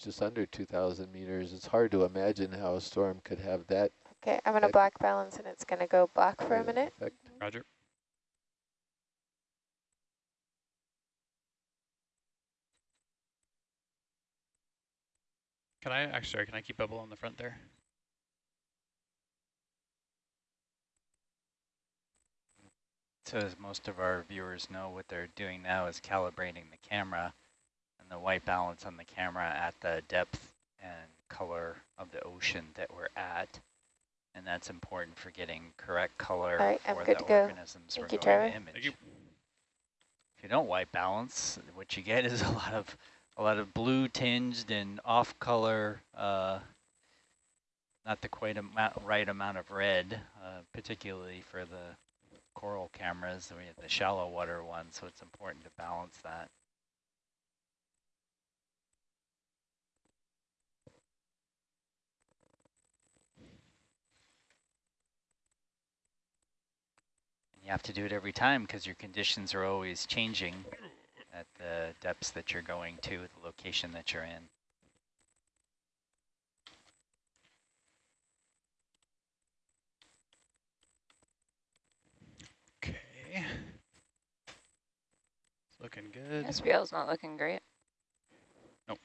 just under 2,000 meters. It's hard to imagine how a storm could have that. Okay, I'm gonna black balance and it's gonna go black for a minute. Effect. Roger. Can I, actually, sorry, can I keep bubble on the front there? So as most of our viewers know, what they're doing now is calibrating the camera and the white balance on the camera at the depth and color of the ocean that we're at. And that's important for getting correct color All right, I'm for good the to go. organisms Thank we're you, going Trevor. to image. Thank you. If you don't white balance, what you get is a lot of a lot of blue tinged and off color, uh, not the quite amount, right amount of red, uh, particularly for the coral cameras, we have the shallow water ones, so it's important to balance that. You have to do it every time because your conditions are always changing at the depths that you're going to, the location that you're in. Okay. It's looking good. SPL's not looking great. Nope.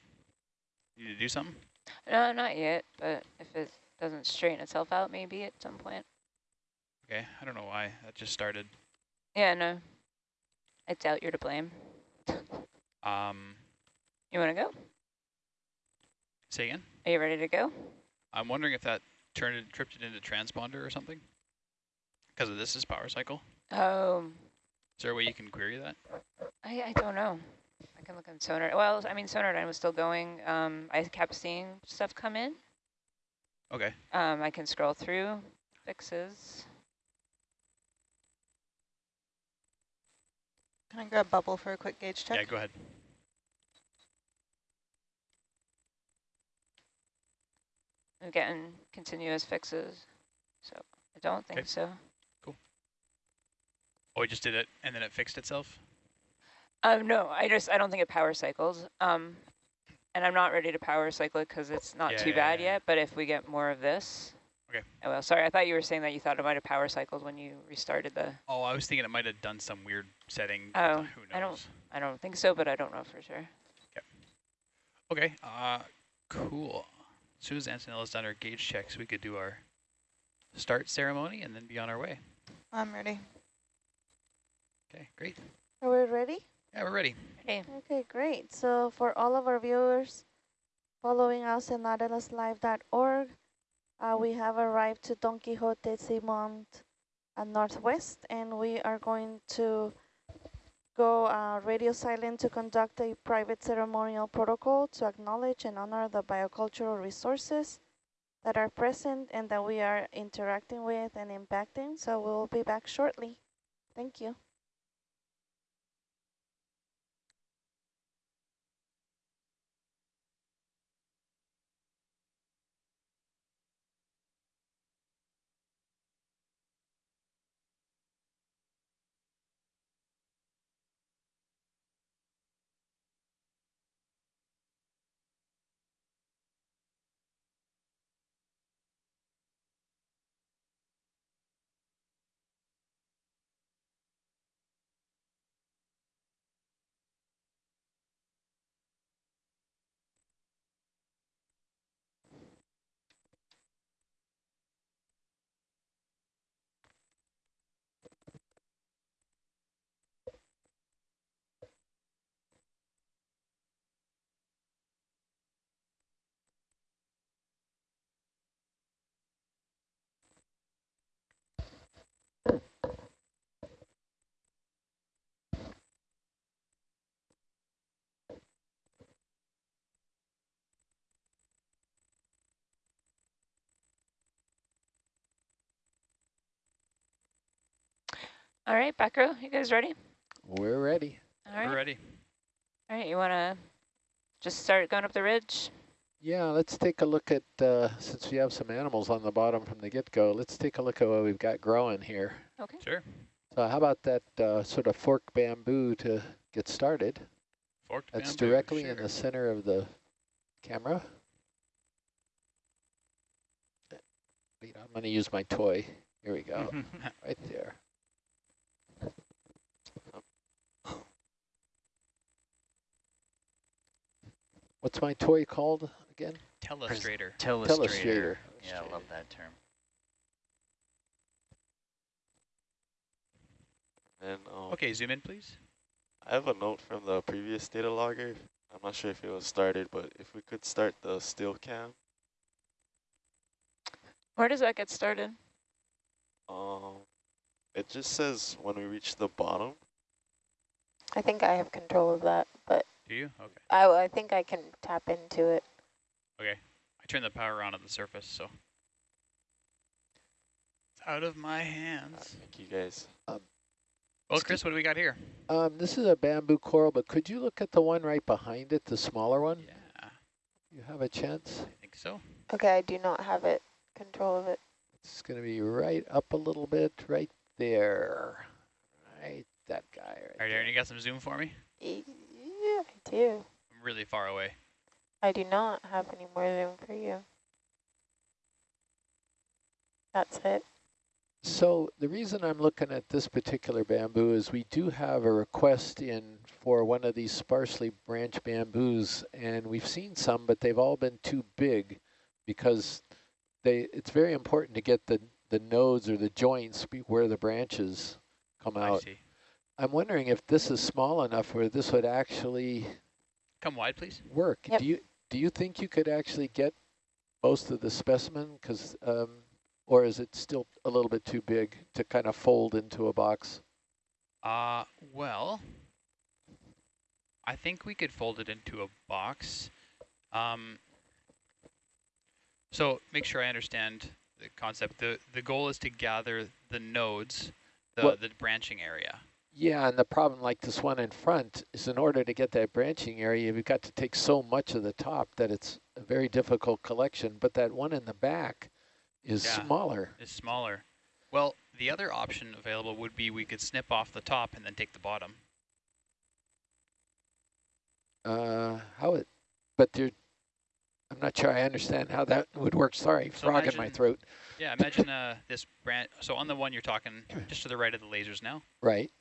You need to do something? No, not yet, but if it doesn't straighten itself out, maybe at some point. Okay, I don't know why. That just started. Yeah, no. I doubt you're to blame. Um, You want to go? say again? Are you ready to go? I'm wondering if that turned it, tripped it into transponder or something? Because of this is power cycle. Oh, Is there a way you can query that? I, I don't know. I can look on sonar. Well, I mean, sonar was still going. Um, I kept seeing stuff come in. Okay. Um, I can scroll through fixes. Can I grab bubble for a quick gauge check? Yeah, go ahead. I'm getting continuous fixes, so I don't think Okay. so. Cool. Oh, we just did it and then it fixed itself? Um, no, I just I don't think it power cycles. Um, and I'm not ready to power cycle it because it's not Yeah, too yeah, bad yeah. yet. But if we get more of this, Okay. Oh well, sorry. I thought you were saying that you thought it might have power cycled when you restarted the. Oh, I was thinking it might have done some weird setting. Oh, Who knows? I don't- I don't think so, but I don't know for sure. Okay, uh, cool. As soon as Antonella's done her gauge checks, we could do our start ceremony and then be on our way. I'm ready. Okay, great. Are we ready? Yeah, we're ready. Hey, Okay, great. So for all of our viewers following us at nautiluslive.org, uh, we have arrived to Don Quixote Seamount uh, Northwest, and we are going to go uh, radio silent to conduct a private ceremonial protocol to acknowledge and honor the biocultural resources that are present and that we are interacting with and impacting. So we'll be back shortly. Thank you. All right, back row. You guys ready? We're ready. All right. We're ready. All right. You want to just start going up the ridge? Yeah, let's take a look at, uh, since we have some animals on the bottom from the get-go, let's take a look at what we've got growing here. Okay. Sure. So how about that uh, sort of fork bamboo to get started? Forked That's bamboo, directly in the center of the camera. Wait, I'm going to use my toy. Here we go, right there. What's my toy called again? Telestrator. Telestrator. Telestrator. Yeah, I love that term. And um, Okay, zoom in, please. I have a note from the previous data logger. I'm not sure if it was started, but if we could start the still cam, Where does that get started? um, it just says when we reach the bottom. I think I have control of that, but Do you? Okay. I, I think I can tap into it. Okay. I turned the power on at the surface, so. It's out of my Uh, hands. Thank you guys. Well, Chris, what do we got here? Um, this is a bamboo coral, but could you look at the one right behind it, the smaller one? Yeah, You have a chance? I think so. Okay, I do not have it, control of it. It's going to be right up a little bit, right there. Right, that guy right All right, Aaron, you got some zoom for me? E- Yeah, I do. I'm really far away. I do not have any more room for you. That's it. So the reason I'm looking at this particular bamboo is we do have a request in for one of these sparsely branched bamboos, and we've seen some, but they've all been too big because they. It's very important to get the the nodes or the joints where the branches come I out. see. I'm wondering if this is small enough where this would actually Come wide, please. work. Yep. Do you do you think you could actually get most of the specimen? Because um, or is it still a little bit too big to kind of fold into a box? Uh, well, I think we could fold it into a box. Um, so make sure I understand the concept. The the goal is to gather the nodes, the, What- the branching area. Yeah, and the problem like this one in front is in order to get that branching area, you've got to take so much of the top that it's a very difficult collection. But that one in the back is Yeah. smaller. is smaller. Well, the other option available would be we could snip off the top and then take the bottom. Uh, how it, but there, I'm not sure I understand how that would work. Sorry, So frog in my throat. Yeah, imagine uh, this branch. So on the one you're talking, just to the right of the lasers now, Right.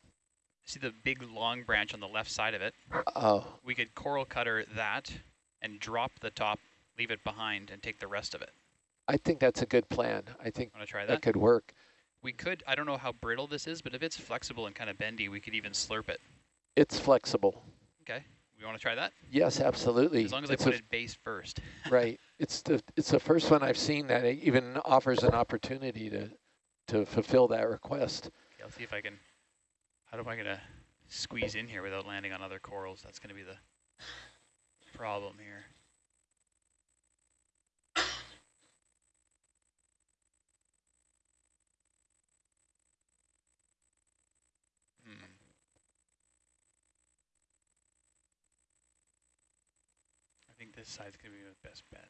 See the big long branch on the left side of it? Oh, We could coral cutter that and drop the top, leave it behind, and take the rest of it. I think that's a good plan. I think Want to try that that? could work. We could, I don't know how brittle this is, but if it's flexible and kind of bendy, we could even slurp it. It's flexible. Okay, we want to try that? Yes, absolutely. As long as I it's put a- it base first. right. It's the it's the first one I've seen that it even offers an opportunity to to fulfill that request. Okay, I'll see if I can, how am I going to squeeze in here without landing on other corals? That's going to be the problem here. Hmm. I think this side's going to be my best bet.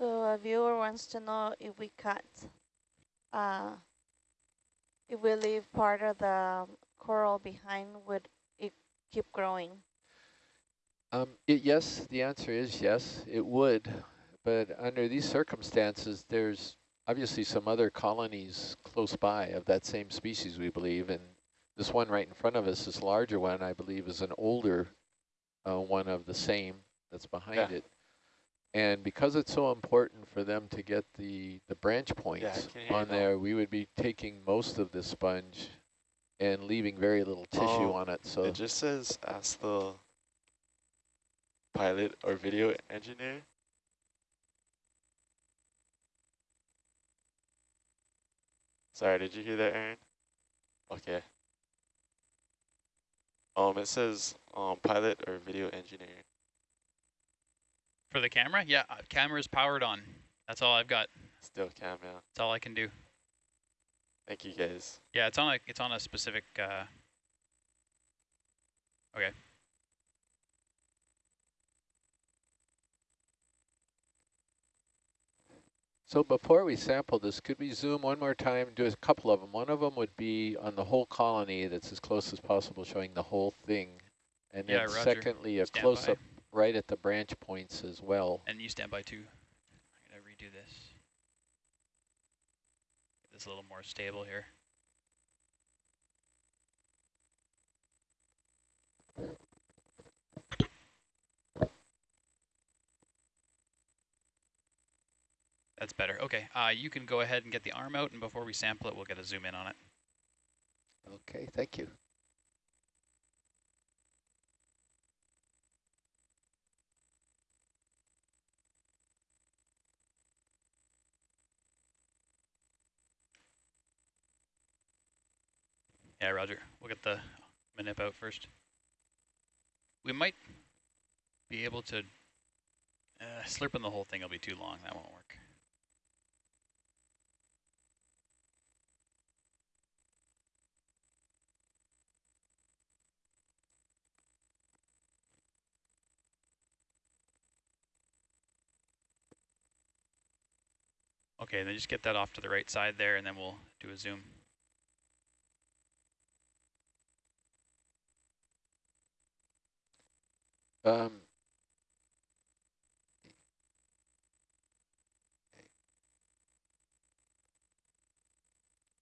So a viewer wants to know if we cut, uh, if we leave part of the coral behind, would it keep growing? Um, it, yes, the answer is yes, it would. But under these circumstances, there's obviously some other colonies close by of that same species, we believe. And this one right in front of us, this larger one, I believe, is an older uh, one of the same that's behind Yeah. it. And because it's so important for them to get the, the branch points hear on there, we would be taking most of the sponge and leaving very little tissue Oh, on it. So It just says ask the pilot or video engineer. Sorry, did you hear that, Aaron? Okay. Um, it says um pilot or video engineer. For the camera? Yeah, uh, camera's powered on. That's all I've got. Still cam, yeah. That's all I can do. Thank you guys. Yeah, it's on a it's on a specific uh Okay. So before we sample this, could we zoom one more time, do a couple of them? One of them would be on the whole colony that's as close as possible, showing the whole thing. And yeah, then Roger. secondly, a close-up right at the branch points as well. And you stand by too. I'm gonna redo this. Get this a little more stable here. That's better. Okay, uh, you can go ahead and get the arm out, and before we sample it, we'll get a zoom in on it. Okay, thank you. Yeah, Roger. We'll get the manip out first. We might be able to uh, slurping the whole thing will be too long. That won't work. Okay, then just get that off to the right side there, and then we'll do a zoom. Um,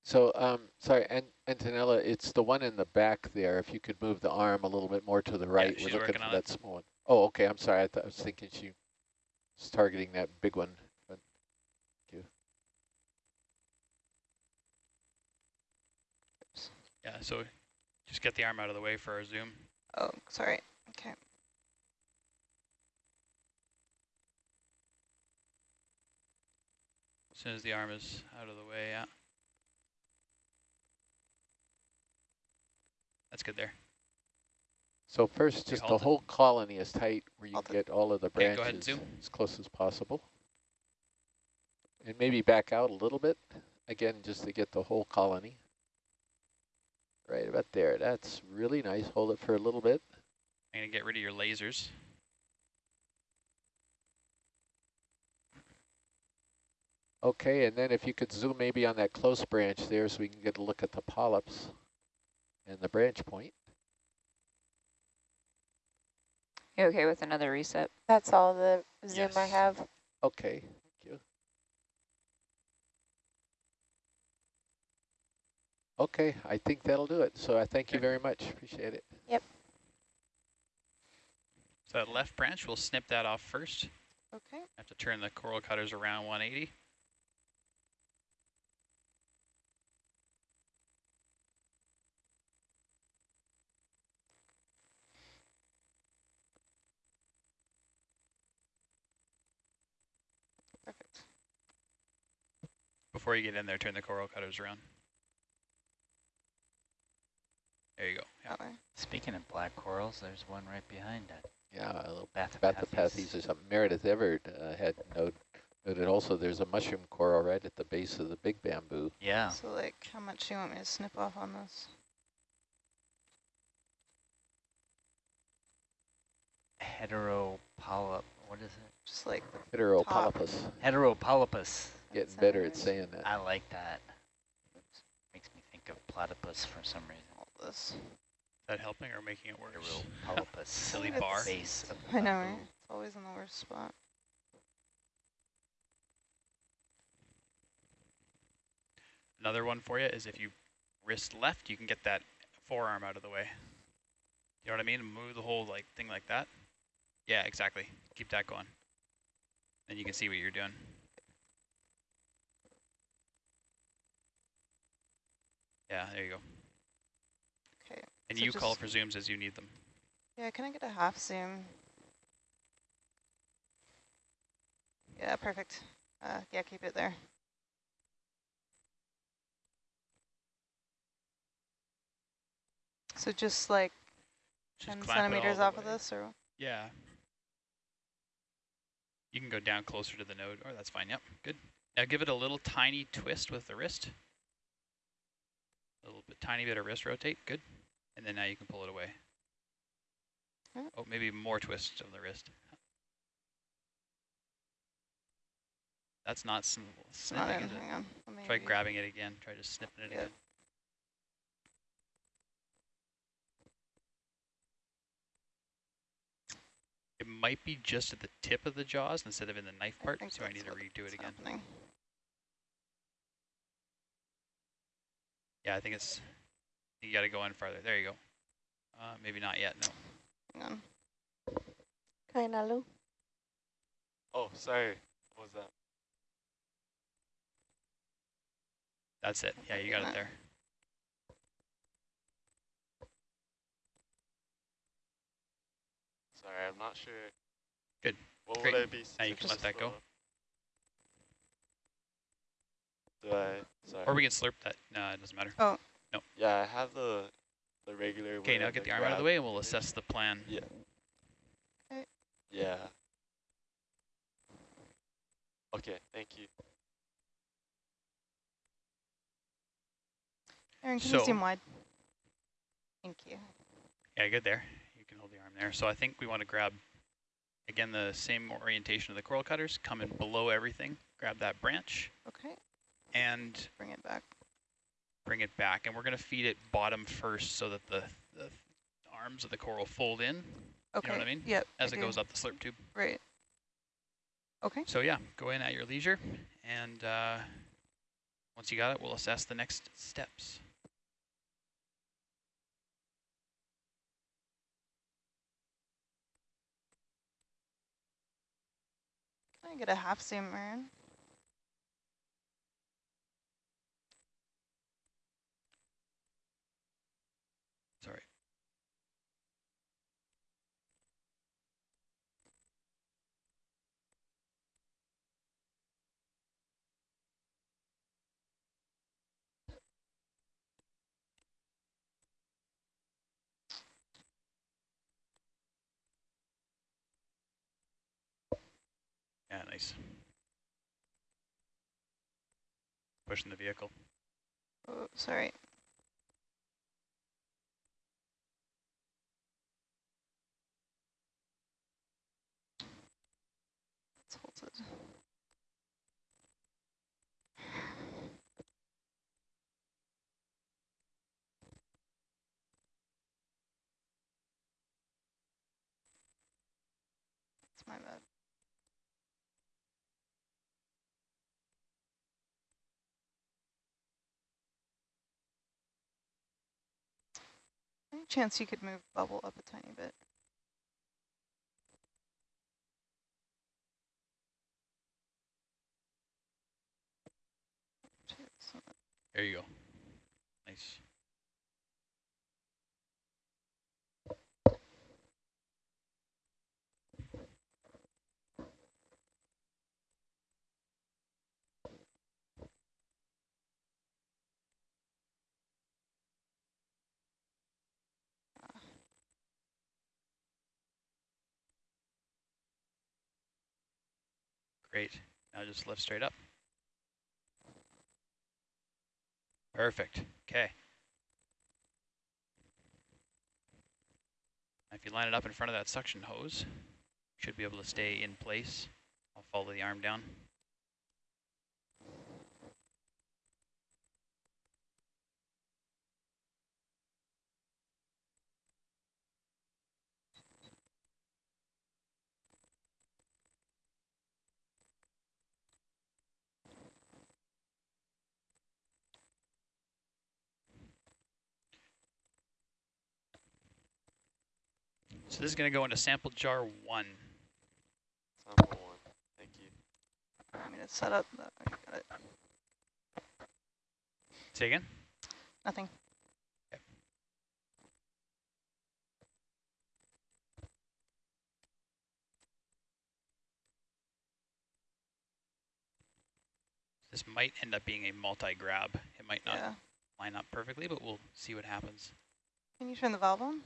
so, um, sorry, An Antonella, it's the one in the back there. If you could move the arm a little bit more to the right, she's we're looking working for on that small one. Oh, okay. I'm sorry. I, thought I was thinking she was targeting that big one. But thank you. Yeah, so just get the arm out of the way for our zoom. Oh, sorry. Okay. As soon as the arm is out of the way, yeah. That's good there. So first, just the whole colony is tight where you Hold can get all of the Okay, go ahead and branches zoom. as close as possible. And maybe back out a little bit, again, just to get the whole colony. Right about there. That's really nice. Hold it for a little bit. I'm gonna get rid of your lasers. Okay, and then if you could zoom maybe on that close branch there so we can get a look at the polyps and the branch point. You okay with another reset? That's all the zoom I have. Okay, thank you. Okay, I think that'll do it. So I thank you very much. Appreciate it. Yep. So that left branch, we'll snip that off first. Okay. Have to turn the coral cutters around 180. Perfect. Before you get in there, turn the coral cutters around. There you go. Yeah. That. Speaking of black corals, there's one right behind it. Yeah, a little Bathypathes. Bathypathes or something. Meredith Everett uh, had noted, noted also there's a mushroom coral right at the base of the big bamboo. Yeah. So like, how much do you want me to snip off on this? Heteropolyp. What is it? Just like Heteropolypus. Heteropolypus. Getting Sound better at saying that. I like that. Makes me think of platypus for some reason. all this. Is that helping or making it worse? Heteropolypus. Silly bar. Base of the I know, right? It's always in the worst spot. Another one for you is if you wrist left, you can get that forearm out of the way. You know what I mean? Move the whole like thing like that. Yeah, exactly. Keep that going. Then you can see what you're doing. Yeah, there you go. Okay. And So you call for zooms as you need them. Yeah, can I get a half zoom? Yeah, perfect. Uh, yeah, keep it there. So just like Just 10 clamp it all centimeters off of this, or Yeah. You can go down closer to the node. Oh, that's fine. Yep, good. Now give it a little tiny twist with the wrist. A little bit, tiny bit of wrist rotate. Good. And then now you can pull it away. Oh, maybe more twists of the wrist. That's not sn It's not snipping, in. is it? Hang on. Let me Try grabbing it again. Try just snipping it Yep. again. It might be just at the tip of the jaws instead of in the knife part, so I need to redo it again. happening. Yeah, I think it's, you gotta go in farther. There you go. Uh, maybe not yet, no. Hang on. Kainalu. Oh, sorry. What was that? That's it. Yeah, you got it there. Sorry, I'm not sure. Good. What Great. would I be? Now you can let that go. Do I? Sorry. Or we can slurp that. No, it doesn't matter. Oh. No. Yeah, I have the the regular. Okay, now get the arm out of the way and we'll assess the plan. Yeah. Okay. Yeah. Okay, thank you. Aaron, can So- you zoom wide? Thank you. Yeah, good there. You can hold the arm there. So I think we want to grab, again, the same orientation of the coral cutters, come in below everything, grab that branch, Okay, and bring it back. bring it back. And we're going to feed it bottom first so that the, the arms of the coral fold in Okay. You know what I mean? Yep. as I it do. goes up the slurp tube. Right. Okay. So yeah, go in at your leisure, and uh, once you got it, we'll assess the next steps. Can I get a half zoom, Aaron? Sorry. Yeah, nice. Pushing the vehicle. Oh, sorry. It's halted. It's my bad. Any chance you could move bubble up a tiny bit? There you go. Nice. Great. Now just lift straight up. Perfect. Okay. If you line it up in front of that suction hose, should be able to stay in place. I'll follow the arm down. So this is going to go into sample jar one. Sample one. Thank you. I mean, it's set up. That, I got it. Say again? Nothing. This might end up being a multi-grab. It might not Yeah. line up perfectly, but we'll see what happens. Can you turn the valve on?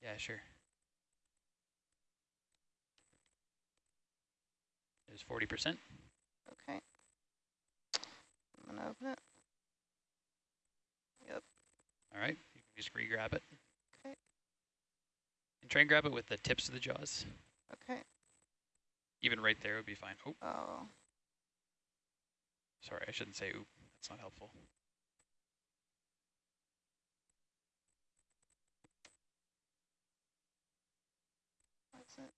Yeah, sure. There's 40%. Okay. I'm gonna open it. Yep. All right, you can just re-grab it. Okay. And try and grab it with the tips of the jaws. Okay. Even right there would be fine. Oh, Oh. Sorry, I shouldn't say oop. That's not helpful. What's it?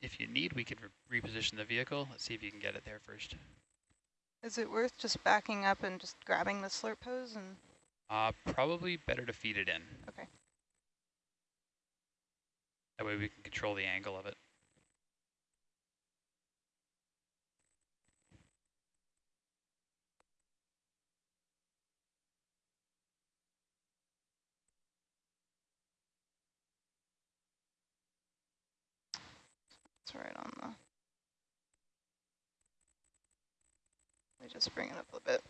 If you need, we could re reposition the vehicle. Let's see if you can get it there first. Is it worth just backing up and just grabbing the slurp hose and Uh, probably better to feed it in. Okay. That way we can control the angle of it. It's right on the. Let me just bring it up a bit.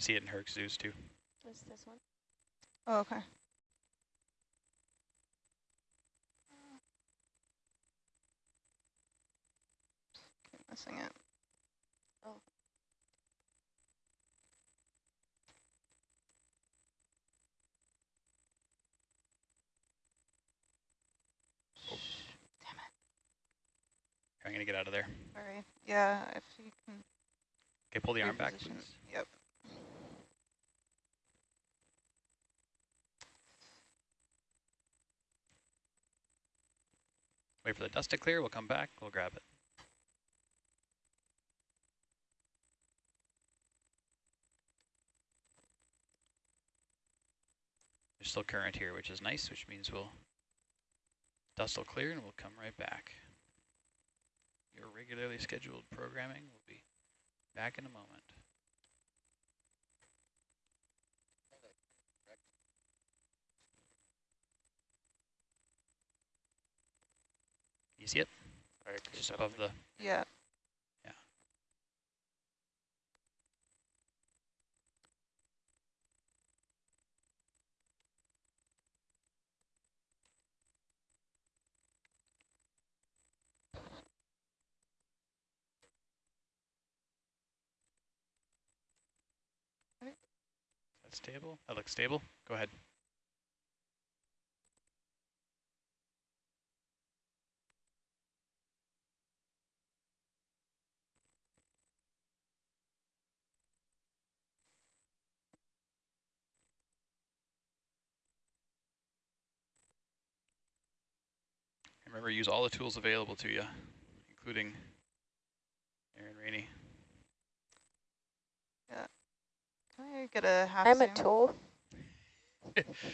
Can see it in Herc Zeus too. What's this one? Oh, okay. Keep missing it. Oh. oh. I'm gonna get out of there. Sorry. Yeah, if you can. Okay, pull the arm back, reposition- please. Yep. Wait for the dust to clear. We'll come back. We'll grab it. There's still current here, which is nice, which means we'll dust will clear and we'll come right back. Your regularly scheduled programming will be back in a moment. You see it? All right, Just above the Yeah. Yeah. That's stable. That looks stable. Go ahead. Remember, use all the tools available to you, including Aaron Rainey. Can I get a half I'm zoom? a tool.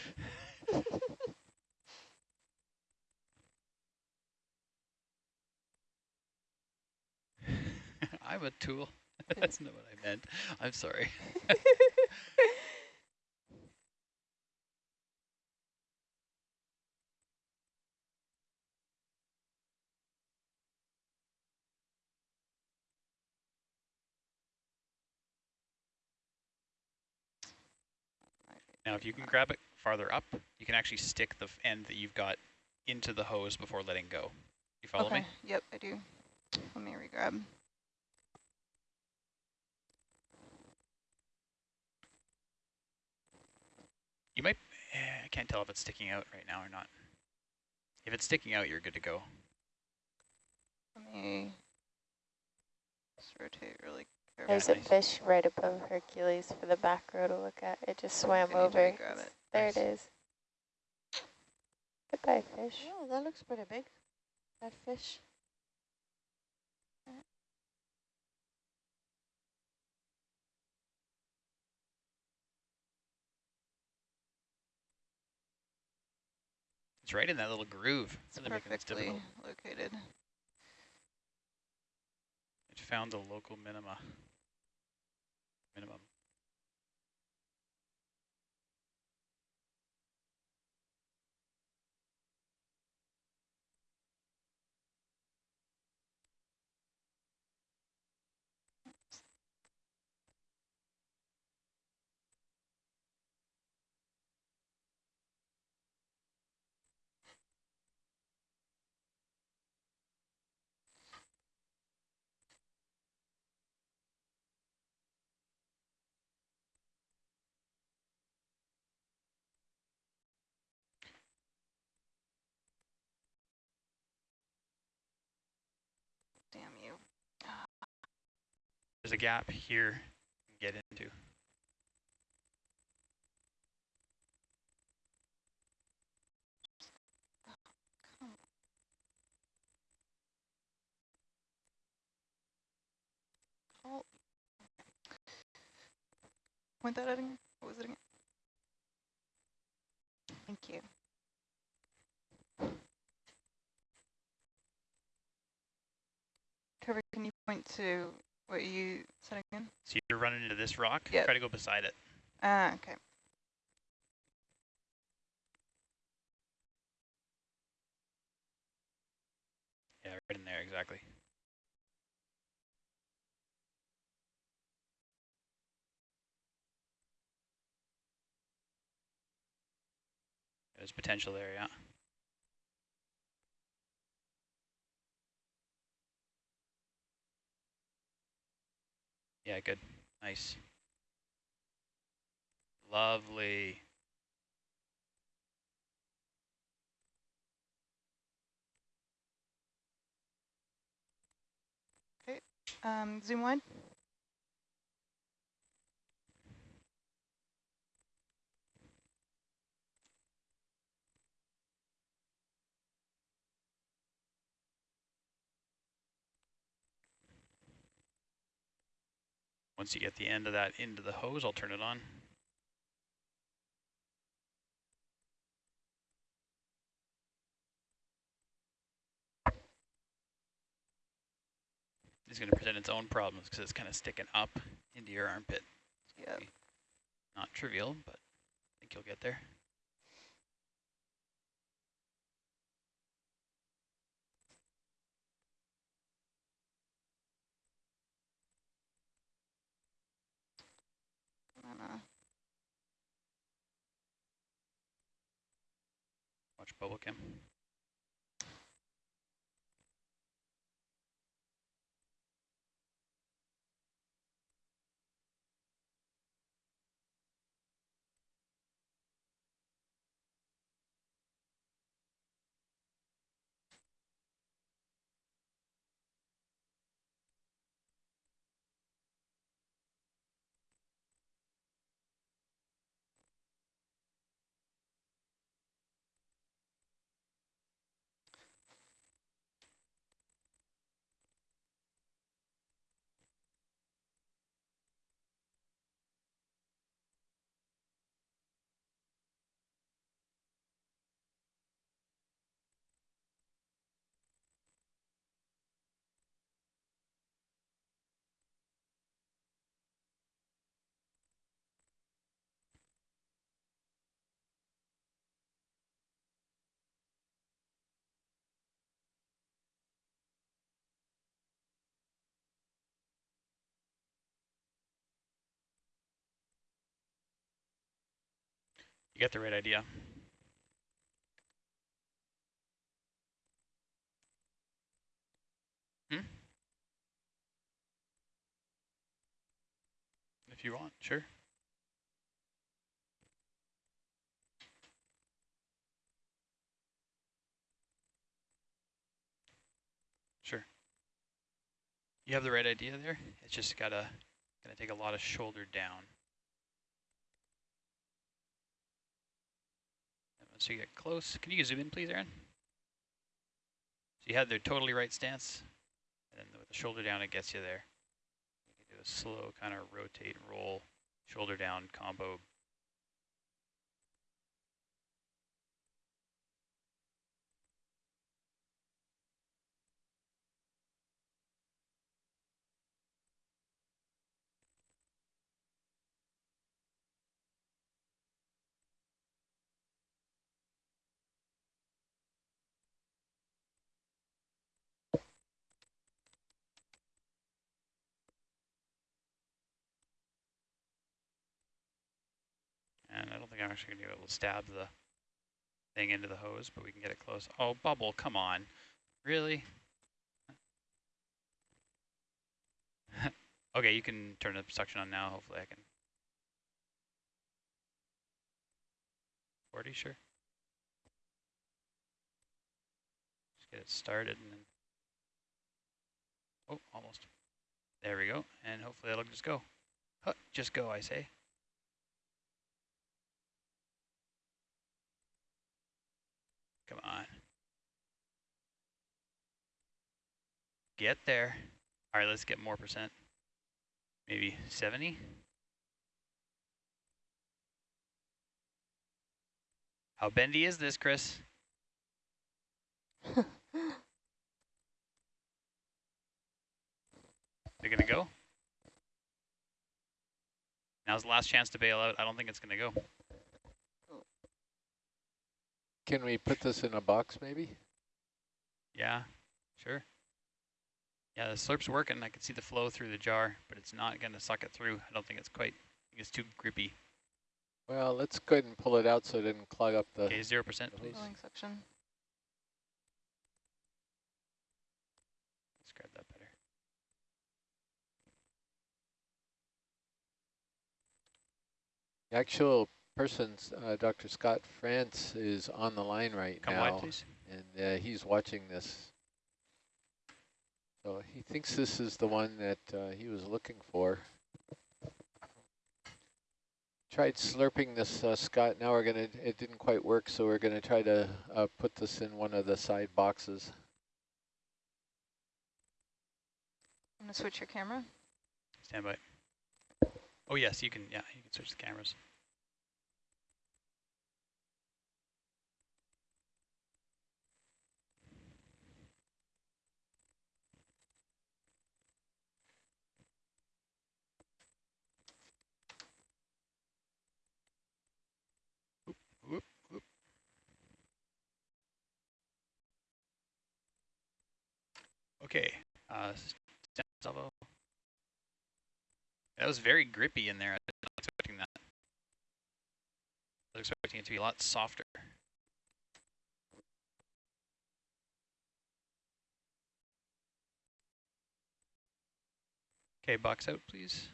I'm a tool. That's not what I meant. I'm sorry. Now, if you can grab it farther up, you can actually stick the end that you've got into the hose before letting go. You follow okay. me? Yep, I do. Let me regrab. You might, eh, I can't tell if it's sticking out right now or not. If it's sticking out, you're good to go. Let me just rotate really carefully. There's a fish right above Hercules for the back row to look at. It just swam I over. regrab it. There Nice. it is. Goodbye, fish. Oh, that looks pretty big. That fish. It's right in that little groove. It's Really making this perfectly located. It found the local minima. Minimum. There's a gap here get into. Point that at again. What was it again? Thank you. Trevor, can you point to what are you said again? So you're running into this rock, Yep. try to go beside it. Ah, okay. Yeah, right in there, exactly. There's potential there, yeah. Yeah, good. Nice. Lovely. Okay, Um, zoom wide. Once you get the end of that into the hose, I'll turn it on. It's going to present its own problems because it's kind of sticking up into your armpit. Yep. Not trivial, but I think you'll get there. Watch You get the right idea. Hmm? If you want, sure. Sure. You have the right idea there. It's just gotta gonna take a lot of shoulder down. Once you get close, can you zoom in, please, Aaron? So you had the totally right stance, and then with the shoulder down, it gets you there. You can do a slow kind of rotate and roll, shoulder down combo. And I don't think I'm actually going to be able to stab the thing into the hose, but we can get it close. Oh, bubble, come on. Really? okay, you can turn the suction on now. Hopefully I can. 40, sure. Just get it started and then. Oh, almost. There we go. And hopefully that'll just go. Huh, just go, I say. Come on. Get there. All right, let's get more percent. Maybe 70? How bendy is this, Chris? They're going to go? Now's the last chance to bail out. I don't think it's going to go. Can we put this in a box maybe? Yeah, sure. Yeah, the slurp's working. I can see the flow through the jar, but it's not going to suck it through. I don't think it's quite, I think it's too grippy. Well, let's go ahead and pull it out so it doesn't clog up the. Okay, 0%, please. Filling section. Let's grab that better. The actual person's, uh, Dr. Scott France is on the line right Come now. wide, please. and uh, he's watching this. So he thinks this is the one that uh, he was looking for. Tried slurping this, uh, Scott. Now we're gonna. It didn't quite work, so we're gonna try to uh, put this in one of the side boxes. I'm gonna switch your camera. Stand by. Oh, yes, you can, yeah, you can switch the cameras. Okay, uh. That was very grippy in there. I was not expecting that. I was expecting it to be a lot softer. Okay, box out, please.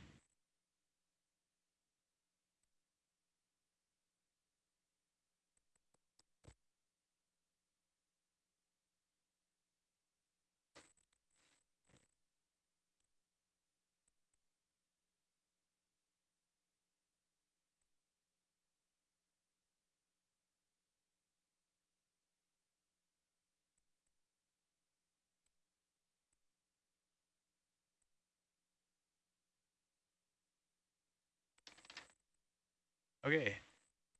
Okay,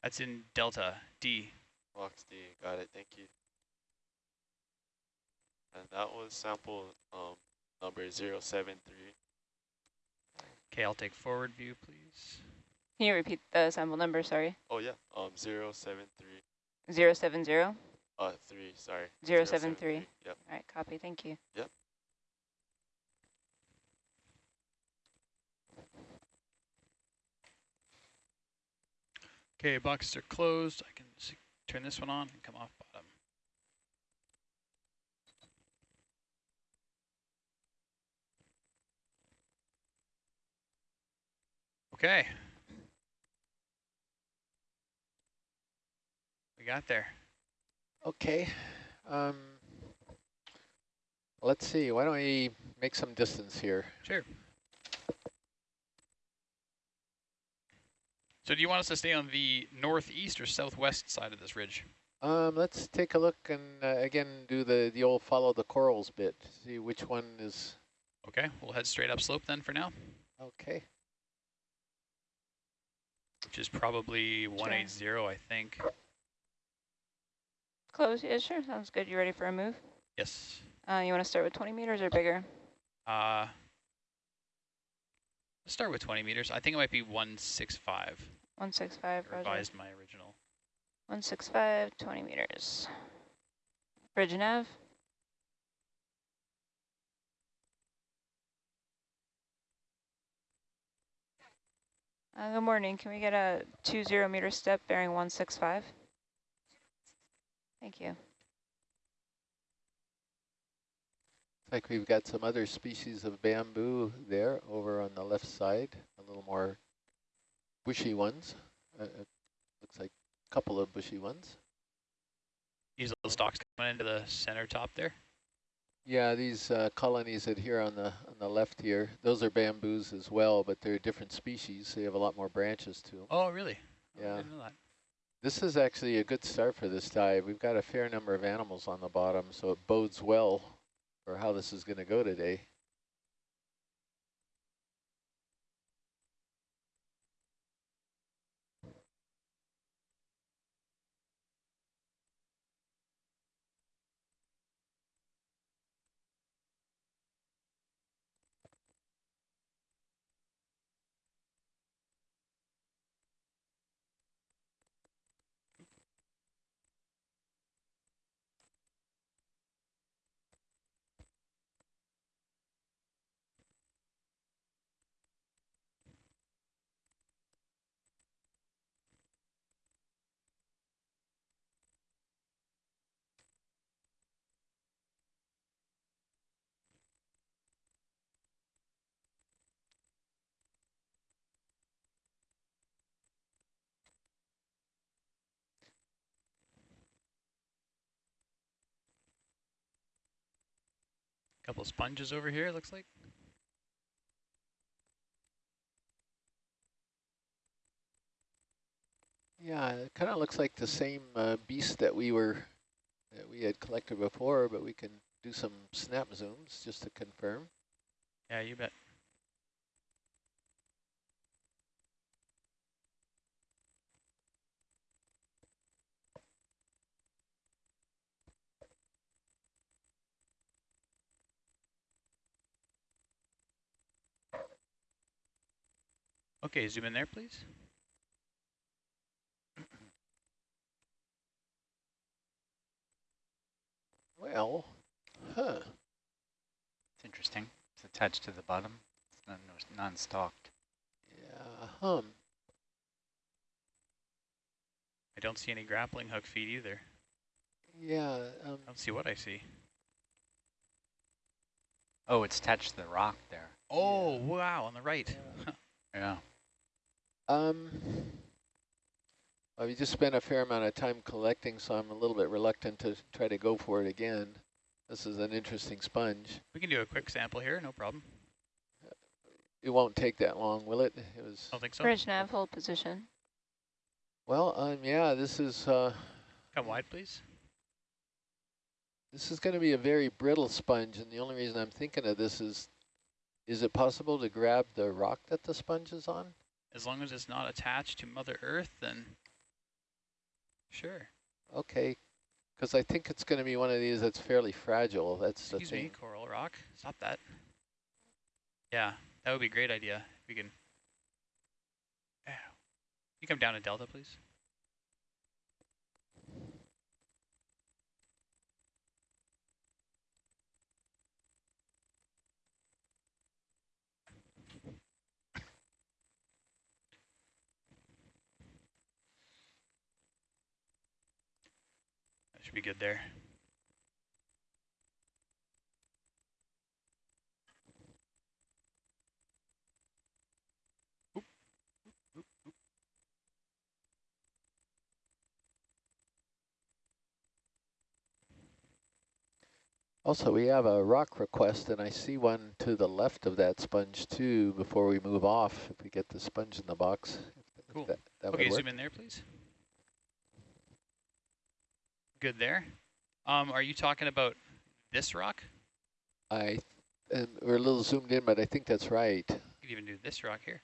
that's in Delta D. Box D, got it, thank you. And that was sample um, number 073. Okay, I'll take forward view, please. Can you repeat the sample number, sorry? Oh yeah, um, 073, 070? All uh, 3, sorry. 073. Yep. All right, copy, thank you. Okay, boxes are closed. I can s turn this one on and come off bottom. Okay. We got there. Okay. Um, let's see. Why don't we make some distance here? Sure. So do you want us to stay on the northeast or southwest side of this ridge? Um, let's take a look and uh, again do the the old follow the corals bit. See which one is Okay, we'll head straight up slope then for now, okay. which is probably 180, I think. Close, yeah, sure, sounds good. You ready for a move? Yes. Uh, you want to start with 20 meters or bigger? Uh, let's start with 20 meters. I think it might be 165. 165, I roger. revised my original. 165, 20 meters. Bridge nav. Uh, good morning. Can we get a two zero meter step bearing 165? Thank you. Like we've got some other species of bamboo there over on the left side, a little more bushy ones. Uh, looks like a couple of bushy ones. These little stalks coming into the center top there. Yeah, these uh, colonies that here on the on the left here, those are bamboos as well, but they're different species. They have a lot more branches to them. Oh, really? Yeah. didn't know that. This is actually a good start for this dive. We've got a fair number of animals on the bottom, so it bodes well for how this is going to go today. Couple sponges over here, it looks like. Yeah, it kind of looks like the same uh, beast that we were that we had collected before, but we can do some snap zooms just to confirm. Yeah, you bet. Okay, zoom in there, please. Well, huh? It's interesting. It's attached to the bottom. It's non- no- non-stalked. Yeah, hum. I don't see any grappling hook feet either. Yeah, um, I don't see what I see. Oh, it's attached to the rock there. Oh, wow, on the right. Yeah. Um, well, we just spent a fair amount of time collecting, so I'm a little bit reluctant to try to go for it again. This is an interesting sponge. We can do a quick sample here, no problem. It won't take that long, will it? It was I Don't think so. Bridge nav, hold position. well. Um, yeah, this is uh, Come wide, please. this is going to be a very brittle sponge, and the only reason I'm thinking of this is, is it possible to grab the rock that the sponge is on? As long as it's not attached to Mother Earth, then sure. Okay, because I think it's going to be one of these that's fairly fragile. That's the Excuse thing. me, coral rock. Stop that. Yeah, that would be a great idea. If we can. Ow. You come down to Delta, please. Should be good there. Also, we have a rock request, and I see one to the left of that sponge too. Before we move off, if we get the sponge in the box, Cool. that, that Okay, zoom in there, please. Good there. Um, are you talking about this rock? I, and we're a little zoomed in, but I think that's right. You could even do this rock here.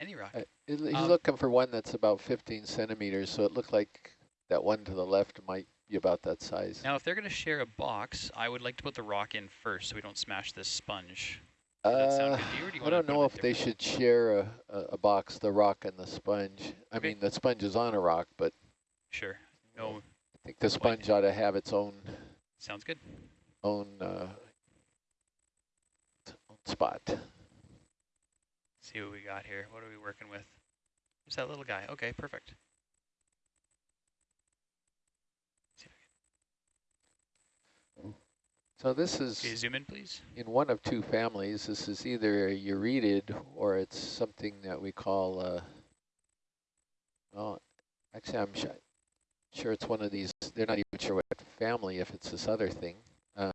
Any rock. Uh, he's Um, looking for one that's about 15 centimeters, so it looked like that one to the left might be about that size. Now, if they're going to share a box, I would like to put the rock in first so we don't smash this sponge. Does that sound Uh, good to you, or do I don't know if they should share a, a, a box, the rock and the sponge. I Okay. mean, the sponge is on a rock, but Sure. No, I think the sponge ought to have its own sounds good. own, uh, own spot. see what we got here. What are we working with? Who's that little guy? Okay, perfect. So this I can- is Okay, zoom in, please. in one of two families. This is either a euretid or it's something that we call, uh, well, actually I'm sure, sure it's one of these, they're not even sure what family if it's this other thing. Uh.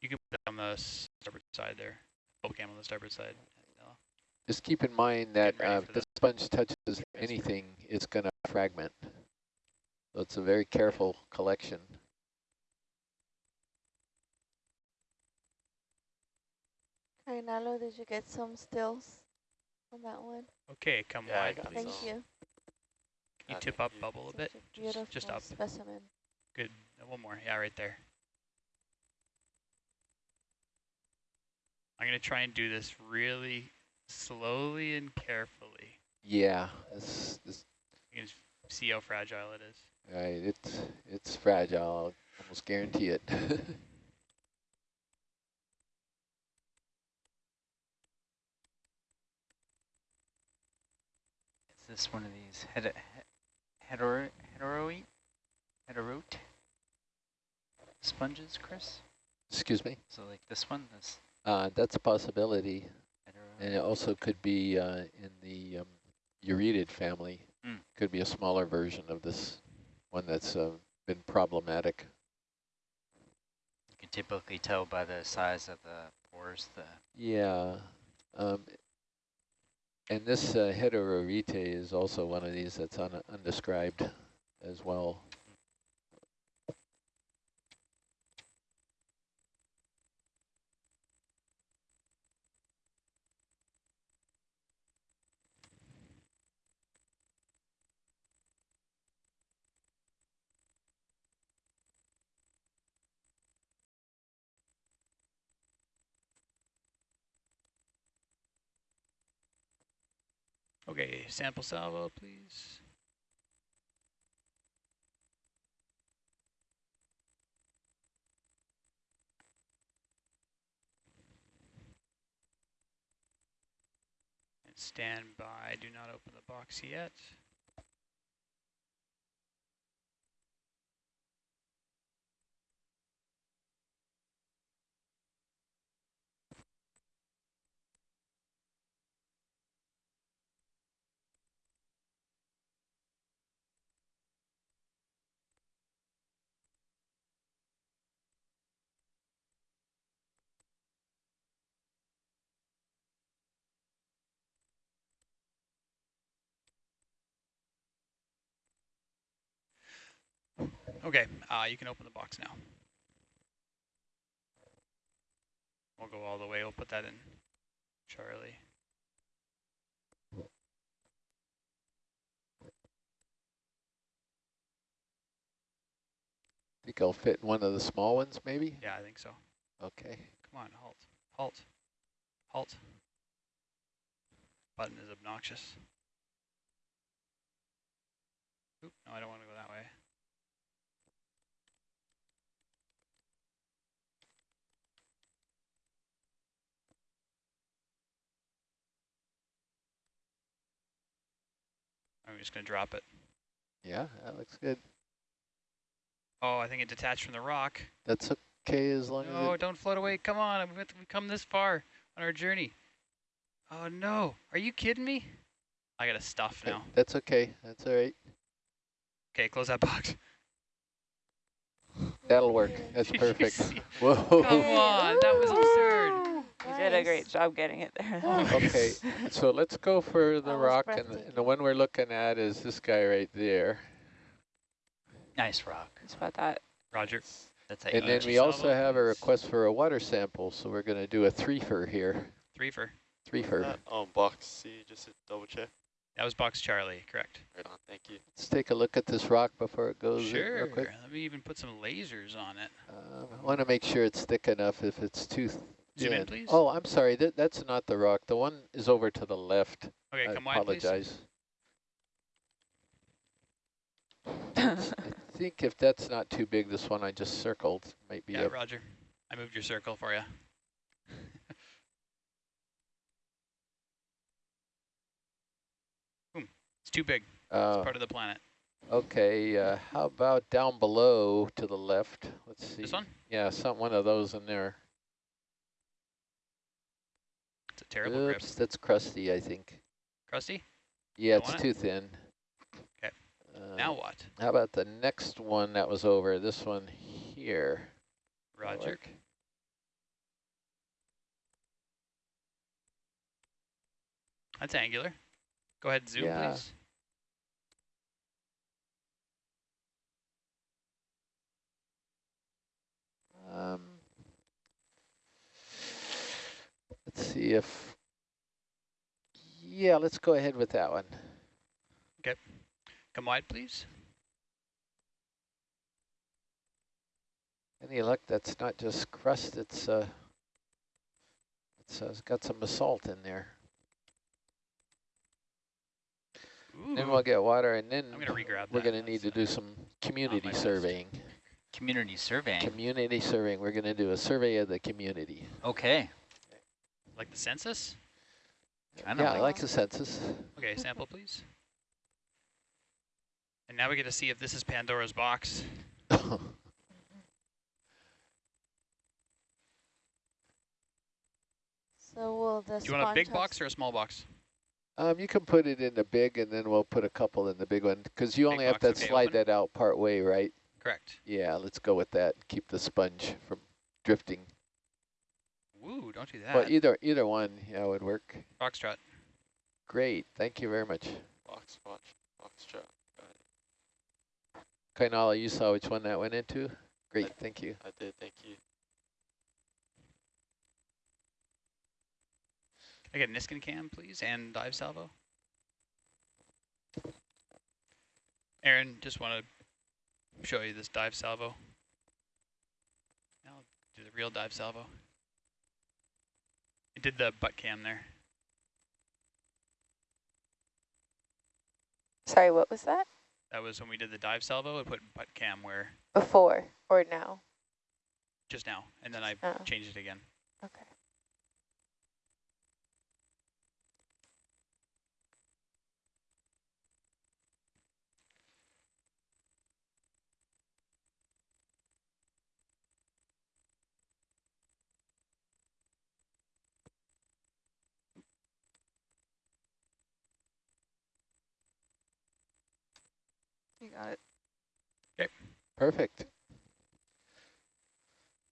You can put it on the starboard side there. Boat cam on the starboard side. Just keep in mind that uh, if the the- sponge touches anything, it's going to fragment. So it's a very careful collection. Kainalo, did you get some stills on that one? Okay, come Yeah, wide, please. Thank you. Can you tip up bubble a bit? a Just, just up. specimen. Good. Uh, One more. Yeah, right there. I'm going to try and do this really slowly and carefully. Yeah, it's, it's You can see how fragile it is. right. It's it's fragile. I'll almost guarantee it. this one of these head hetero heterote heterote sponges, Chris? Excuse me. So like this one, this Uh, that's a possibility, hetero. and it also could be uh, in the um, Euretid family. Mm. Could be a smaller version of this one that's uh, been problematic. You can typically tell by the size of the pores. The Yeah. Um, and this uh, heterorite is also one of these that's un undescribed as well. Okay, sample salvo, please. And stand by, do not open the box yet. Okay, uh, you can open the box now. We'll go all the way, we'll put that in Charlie. think I'll fit in one of the small ones, maybe? Yeah, I think so. Okay. Come on, halt, halt, halt. Button is obnoxious. Oop, no, I don't want to go that way. I'm just going to drop it. Yeah, that looks good. Oh, I think it detached from the rock. That's okay as long No, as it... don't float away. Come on, we've come this far on our journey. Oh no, are you kidding me? I gotta stuff Okay, now. That's okay. That's all right. Okay, close that box. That'll work. That's perfect. Whoa. Come on, that was absurd. You did a great job getting it there. Okay, so let's go for the That was rock, and the, and the one we're looking at is this guy right there. nice rock. It's about that. Roger. That's a And then Uh, we also salvo, have a request for a water sample, so we're going to do a threefer here. Threefer. Threefer. That, um, box C, just to double check. That was box Charlie, correct? Right on, thank you. Let's take a look at this rock before it goes Sure. real quick. Let me even put some lasers on it. Um, I want to make sure it's thick enough if it's too Zoom in, please. Oh, I'm sorry. That, that's not the rock. The one is over to the left. Okay, I come wide, please. apologize. I think if that's not too big, this one I just circled might be Yeah, a Roger. I moved your circle for you. Boom. It's too big. It's uh, part of the planet. Okay, uh, how about down below to the left? Let's see. This one? Yeah, some one of those in there. It's a terrible grip. Oops, that's crusty, I think. Crusty? Yeah, Don't it's too thin. 'Kay. Uh, now what? How about the next one that was over? This one here. Roger. That's angular. Go ahead and zoom, Yeah. please. Um, let's see if, yeah, let's go ahead with that one. Okay. Come wide, please. Any luck, that's not just crust, it's, uh, it's, uh, it's got some basalt in there. Then Ooh. we'll get water and then I'm gonna we're gonna need to do some community list. surveying. Community surveying. Community surveying, we're gonna do a survey of the community. okay. Like the census. Kinda Yeah, I like like the census. Okay, sample, please. And now we get to see if this is Pandora's box. So will the Do you want a big box or a small box? Um, you can put it in the big and then we'll put a couple in the big one because you Big only have to okay, slide open. that out part way, right? Correct. Yeah, let's go with that. Keep the sponge from drifting. Woo, don't do that. Well, either either one, yeah, would work. Foxtrot. Great, thank you very much. Box, watch, box trap. Got it. Kainala, you saw which one that went into? Great, thank you. I did, thank you. I get Niskin cam, please, and dive salvo. Aaron, just want to show you this dive salvo. Now I'll do the real dive salvo. It did the butt cam there. Sorry, what was that? That was when we did the dive salvo. It put butt cam where Before or now? just now, and then I Oh, changed it again. okay. Got it. Okay. Perfect.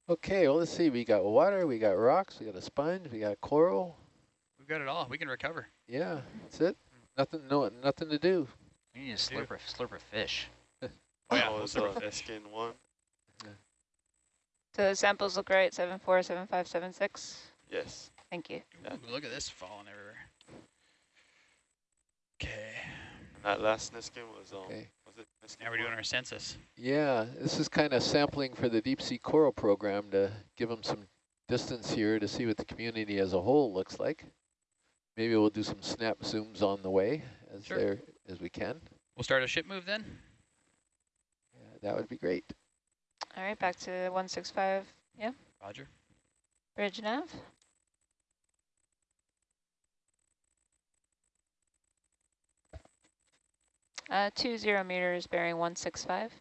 Okay, well, let's see. We got water, we got rocks, we got a sponge, we got coral. We've got it all. We can recover. Yeah, that's it. Nothing, no, nothing to do. We need a slurp of, slurp of fish. Oh yeah, That we'll was uh, fish. Niskin one. So the samples look right, seven four, seven five, seven six. Yes. Thank you. Yeah. Ooh, look at this falling everywhere. Okay. That last Niskin was um Okay. Was Now we're doing our census. Yeah, this is kind of sampling for the deep sea coral program to give them some distance here to see what the community as a whole looks like. Maybe we'll do some snap zooms on the way as Sure. there as we can. We'll start a ship move then. Yeah, that would be great. All right, back to 165. Yeah, Roger. bridge nav. Uh, two zero meters bearing 165.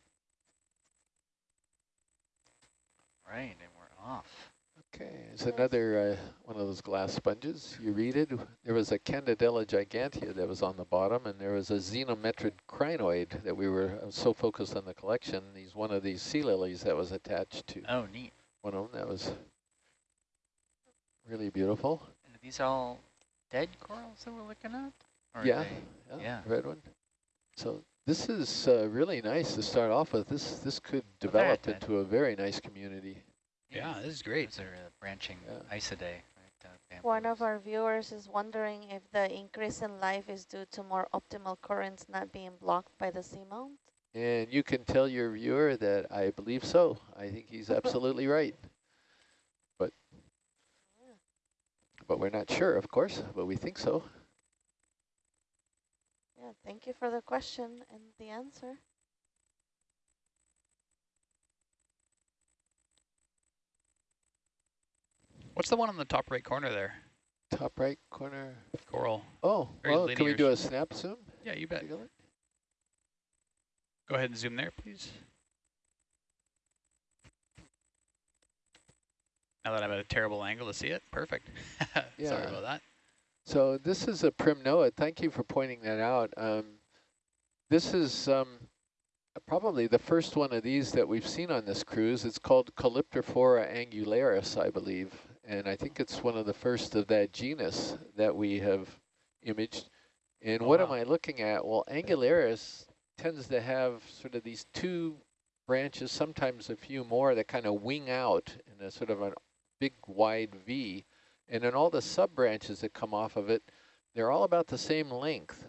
Right, and we're off. Okay, it's another uh, one of those glass sponges. You read it. There was a Candidella gigantea that was on the bottom, and there was a zenometrid crinoid that we were I was so focused on the collection. He's one of these sea lilies that was attached to Oh, neat. one of them that was really beautiful. And are these all dead corals that we're looking at? Or yeah, yeah, yeah. red one. So this is uh, really nice to start off with. This this could there it develop did. into a very nice community. Yeah, this is great. Those are uh, branching Yeah. Isidae. Right, uh, One of our viewers is wondering if the increase in life is due to more optimal currents not being blocked by the seamount. And you can tell your viewer that I believe so. I think he's absolutely right. But but we're not sure, of course, but we think so. Yeah, thank you for the question and the answer. What's the one on the top right corner there? Top right corner. Coral. Oh, Very well, can we do a snap zoom? Yeah, you bet. Take a look. Go ahead and zoom there, please. Now that I'm at a terrible angle to see it, perfect. yeah. Sorry about that. So this is a primnoa. Thank you for pointing that out. Um, this is um, probably the first one of these that we've seen on this cruise. It's called Calyptrophora angularis, I believe. And I think it's one of the first of that genus that we have imaged. And Oh, what am. I looking at? Well, angularis tends to have sort of these two branches, sometimes a few more, that kind of wing out in a sort of a big wide V. And then all the sub branches that come off of it, they're all about the same length.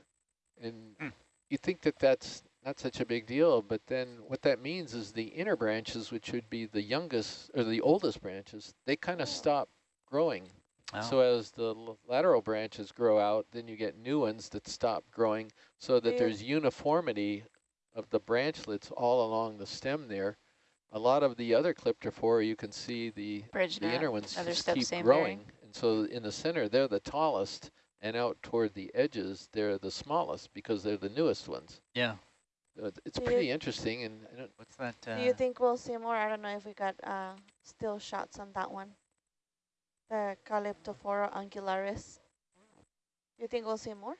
And Hmm. you think that that's not such a big deal, but then what that means is the inner branches, which would be the youngest or the oldest branches, they kind of stop growing. Oh. So as the l- lateral branches grow out, then you get new ones that stop growing so that Yeah. there's uniformity of the branchlets all along the stem there. A lot of the other Calyptrophora, you can see the, Bridge the inner ones just keep growing. bearing. And so in the center, they're the tallest, and out toward the edges, they're the smallest because they're the newest ones. Yeah. So It's Do pretty interesting, and I don't, What's that? Uh, Do you think we'll see more? I don't know if we got uh, still shots on that one. The Calyptrophora angularis. You think we'll see more?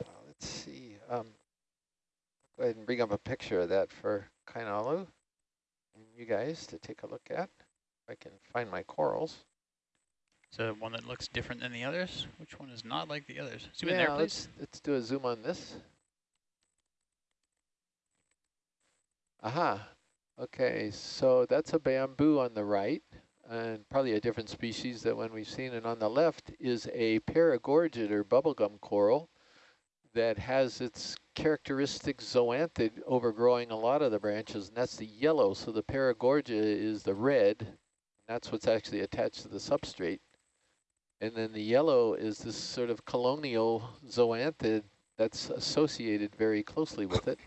uh, let's see. Um, go ahead and bring up a picture of that for Kainalu and you guys to take a look at. I can find my corals. So one that looks different than the others. Which one is not like the others? Zoom in there, please. let's, let's do a zoom on this. Aha. Okay, so that's a bamboo on the right, and probably a different species than one we've seen. And on the left is a paragorgid or bubblegum coral that has its characteristic zoanthid overgrowing a lot of the branches, and that's the yellow. So the paragorgia is the red. That's what's actually attached to the substrate. And then the yellow is this sort of colonial zoanthid that's associated very closely with it.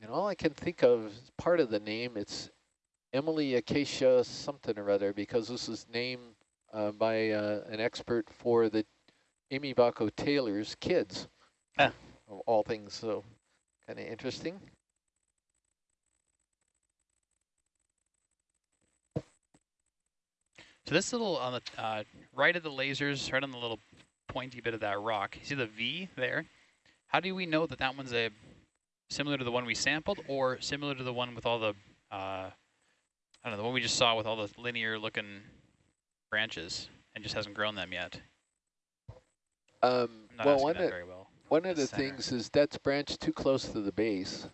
And all I can think of is part of the name, it's Emily Acacia something or other, because this is named uh, by uh, an expert for the Amy Baco Taylor's kids, Ah. of all things, so kind of interesting. So this little on the uh, right of the lasers, right on the little pointy bit of that rock, you see the V there? How do we know that that one's a similar to the one we sampled or similar to the one with all the, uh, I don't know, the one we just saw with all the linear looking branches and just hasn't grown them yet? Um, not well, one of, very well. one of The the center. things is that's branched too close to the base.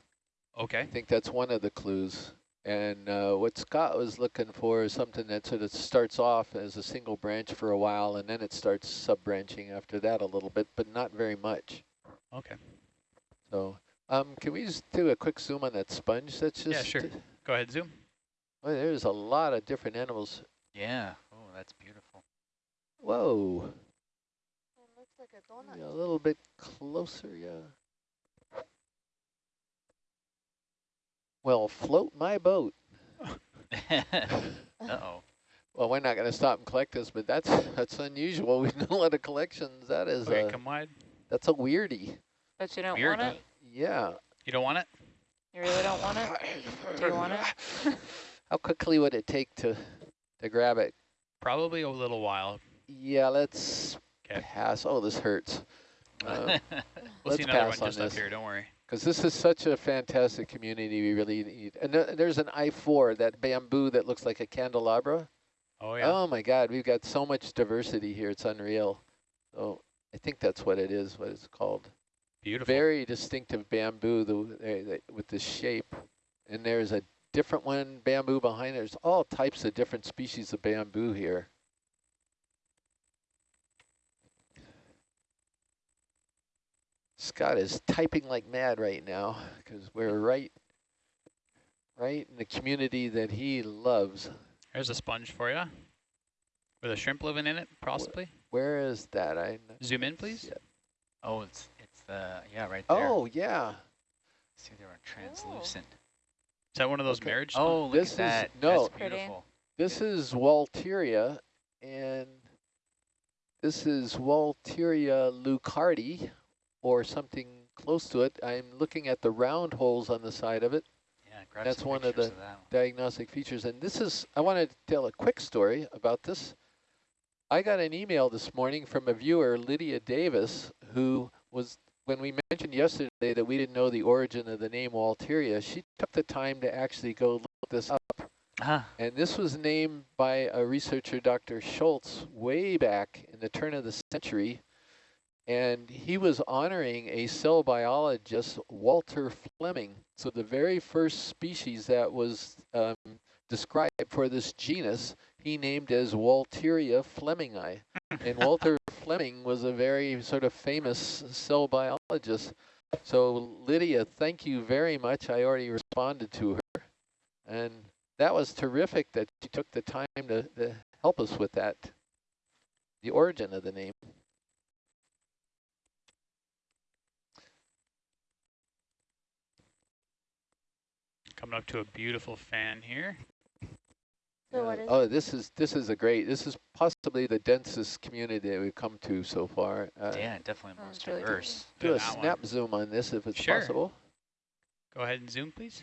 Okay. I think that's one of the clues. And uh, what Scott was looking for is something that sort of starts off as a single branch for a while, and then it starts sub-branching after that a little bit, but not very much. Okay. So um, can we just do a quick zoom on that sponge? That's just Yeah, sure. Go ahead, zoom. Well, there's a lot of different animals. Yeah. Oh, that's beautiful. Whoa. It looks like a donut. Yeah, a little bit closer, yeah. Well, float my boat. Uh-oh. Well, we're not going to stop and collect this, but that's that's unusual. We've done a lot of collections. That is Okay, a, come wide. that's a weirdie. But you don't Weird. want it? Yeah. You don't want it? You really don't want it? Do you want it? How quickly would it take to to grab it? Probably a little while. Yeah, let's 'Kay. pass. Oh, this hurts. Uh, We'll Let's see another pass one on just up this. here, don't worry. Because this is such a fantastic community we really need. And th there's an I-4, that bamboo that looks like a candelabra. Oh, yeah. Oh my God, we've got so much diversity here. It's unreal. So I think that's what it is, what it's called. Beautiful. Very distinctive bamboo the, with this shape. And there's a different one, bamboo behind. it. There's all types of different species of bamboo here. Scott is typing like mad right now because we're right, right in the community that he loves. There's a sponge for you. With a shrimp living in it, possibly. Where is that? I Zoom in, please. Yeah. oh, it's it's the yeah right there. Oh yeah. See, they were translucent. Is that one of those Okay. marriage Oh, look This is- at that. no. That's beautiful. This is Walteria, and this is Walteria leuckarti, or something close to it. I'm looking at the round holes on the side of it, Yeah, That's one of the- that one. diagnostic features. And this is, I want to tell a quick story about this. I got an email this morning from a viewer, Lydia Davis, who was when we mentioned yesterday that we didn't know the origin of the name Walteria, she took the time to actually go look this up. Huh. And this was named by a researcher, Dr. Schultz, way back in the turn of the century. And he was honoring a cell biologist, Walter Flemming. So the very first species that was um, described for this genus, he named as Walteria flemmingi. and Walter Flemming was a very sort of famous cell biologist. So Lydia, thank you very much. I already responded to her. And that was terrific that she took the time to, to help us with that, the origin of the name. Coming up to a beautiful fan here. So what is oh, this is this is a great. This is possibly the densest community that we've come to so far. Uh, yeah, definitely Oh, most it's really diverse. Do a that one. snap zoom on this if it's Sure. possible. Go ahead and zoom, please.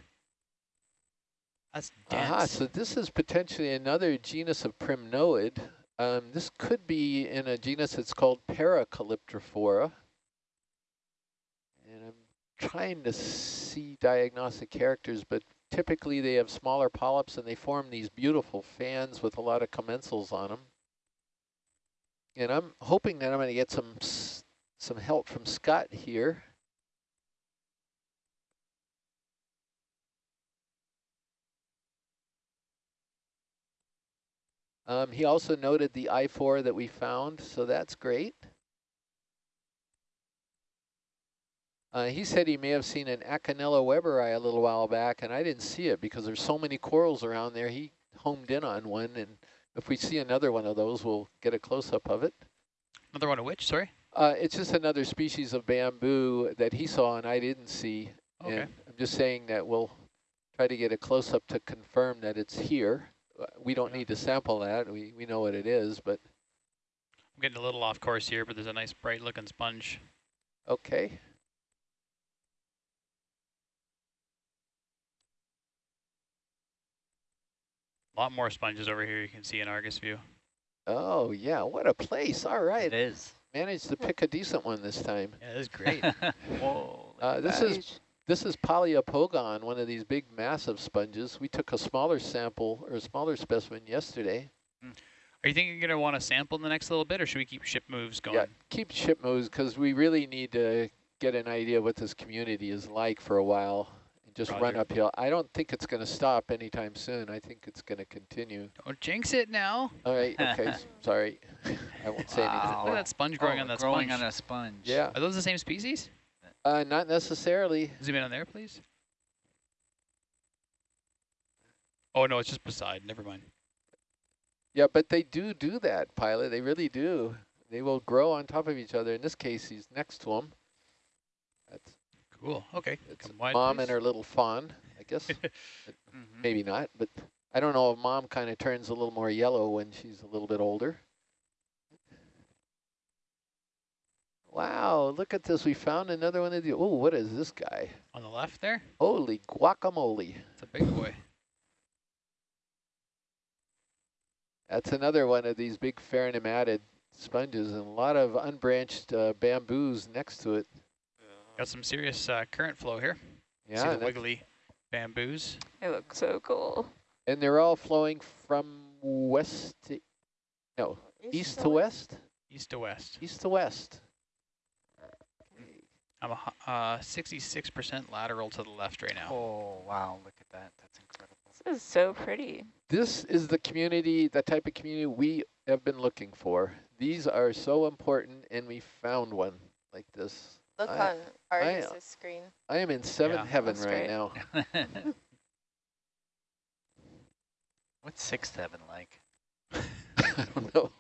That's dense. Aha, so this is potentially another genus of primnoid. Um, this could be in a genus that's called Paracalyptrophora. And I'm trying to see diagnostic characters, but typically they have smaller polyps and they form these beautiful fans with a lot of commensals on them. And I'm hoping that I'm going to get some some help from Scott here. Um, he also noted the I-4 that we found, so that's great. Uh, he said he may have seen an Acanella weberi a little while back, and I didn't see it because there's so many corals around there. He homed in on one, and if we see another one of those, we'll get a close-up of it. Another one of which, sorry? Uh, it's just another species of bamboo that he saw and I didn't see. Okay. And I'm just saying that we'll try to get a close-up to confirm that it's here. Uh, We don't Yeah. need to sample that. We, we know what it is, but I'm getting a little off course here, but there's a nice bright looking sponge. okay. A lot more sponges over here you can see in Argus view. Oh, yeah, what a place. All right. It is. Managed to pick a decent one this time. Yeah, this is great. Whoa. Uh, this that. is this is Poliopogon, one of these big massive sponges. We took a smaller sample or a smaller specimen yesterday. Are you thinking you're going to want to sample in the next little bit, or should we keep ship moves going? Yeah, keep ship moves because we really need to get an idea what this community is like for a while and just run uphill. I don't think it's going to stop anytime soon. I think it's going to continue. Don't jinx it now. All right, okay, sorry. I won't say anything Wow. Look more. at that sponge growing Oh, on that growing sponge. on a sponge. Yeah, Are those the same species? uh, not necessarily. Zoom in on there, please. Oh, no, it's just beside. Never mind. Yeah, but they do do that, pilot. They really do. They will grow on top of each other. In this case, he's next to him. Cool. Okay. it's wide, mom please. and her little fawn, I guess. Mhm. Maybe not, but I don't know if mom kind of turns a little more yellow when she's a little bit older. Wow, look at this. We found another one of the, oh, what is this guy? On the left there? Holy guacamole. It's a big boy. That's another one of these big pheronematid sponges and a lot of unbranched uh, bamboos next to it. Got some serious uh, current flow here. See Yeah, the wiggly bamboos. It looks so cool. and they're all flowing from west to, no, east to west? East to west. East to west. I'm a hu- uh, 66% lateral to the left right now. Oh, wow. Look at that. That's incredible. This is so pretty. This is the community, the type of community we have been looking for. These are so important, and we found one like this. Look I- on Argus's screen. I am in seventh Yeah, heaven right great. now. What's sixth heaven like? I don't know.